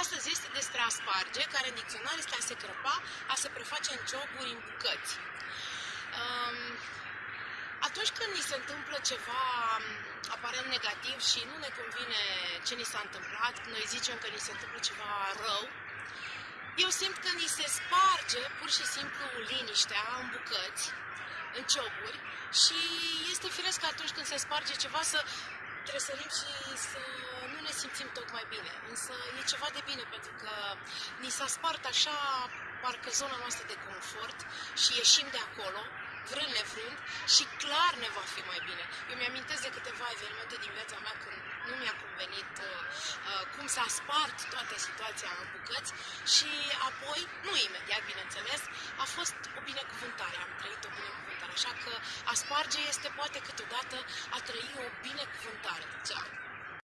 Astăzi este despre a sparge, care în dicționar este a se crăpa, a se preface în cioburi, în bucăți. Um, atunci când ni se întâmplă ceva um, aparent negativ și nu ne convine ce ni s-a întâmplat, noi zicem că ni se întâmplă ceva rău, eu simt că ni se sparge pur și simplu liniștea în bucăți, în cioburi și este firesc că atunci când se sparge ceva să tresărim și să nu ne simțim tocmai bine. Însă e ceva de bine pentru că ni s-a spart așa parcă zona noastră de confort și ieșim de acolo, vrând nevrând, și clar ne va fi mai bine. Eu mi-amintesc de câteva evenimente din viața mea când nu mi-a convenit uh, uh, cum s-a spart toată situația în bucăți și apoi, nu imediat, bineînțeles, a fost o binecuvântare, am trăit o binecuvântare. Așa că a sparge este poate câteodată a trăi o binecuvântare. Ceau!